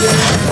Yeah.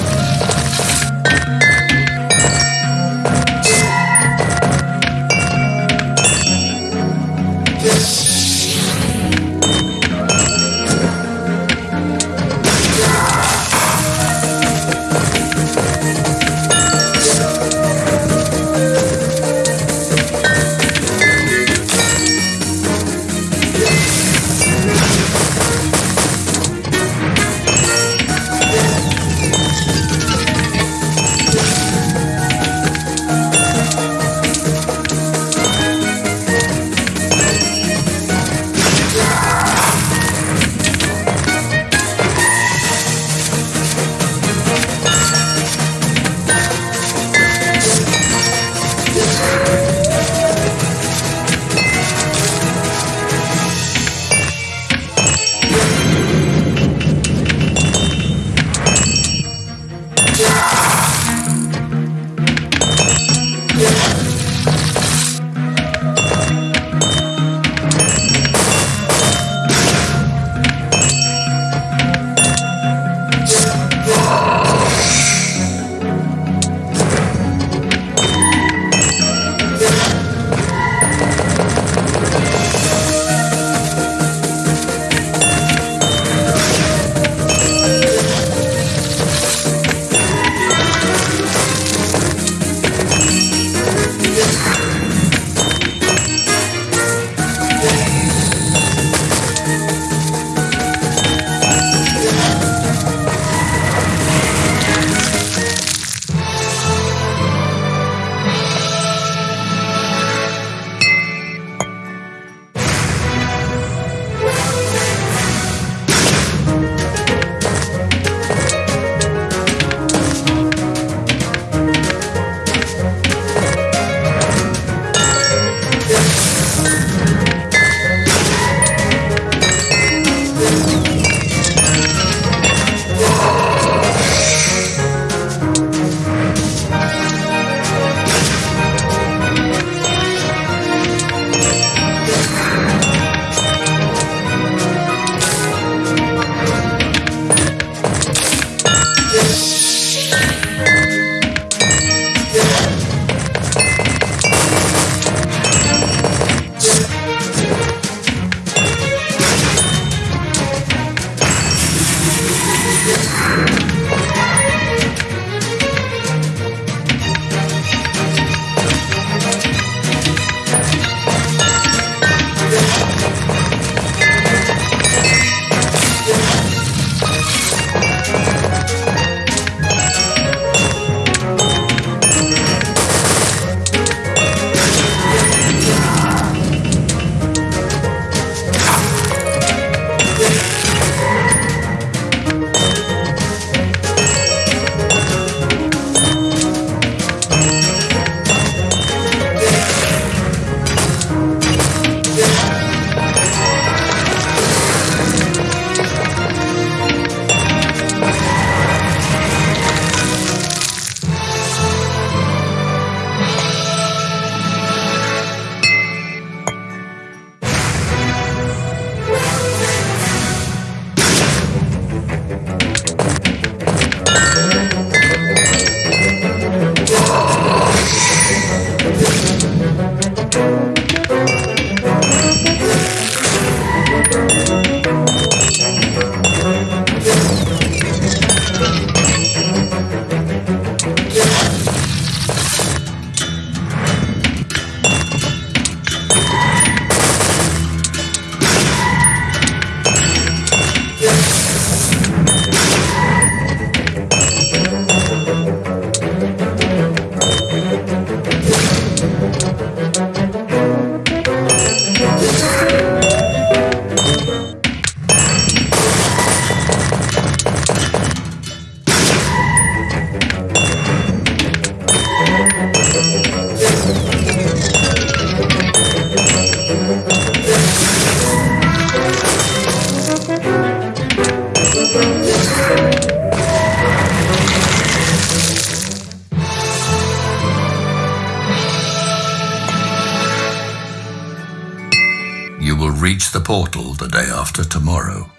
The portal the day after tomorrow.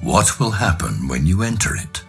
What will happen when you enter it?